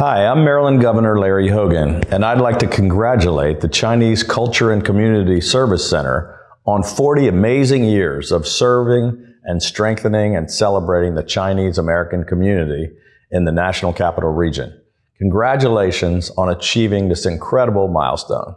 Hi, I'm Maryland Governor Larry Hogan, and I'd like to congratulate the Chinese Culture and Community Service Center on 40 amazing years of serving and strengthening and celebrating the Chinese American community in the National Capital Region. Congratulations on achieving this incredible milestone.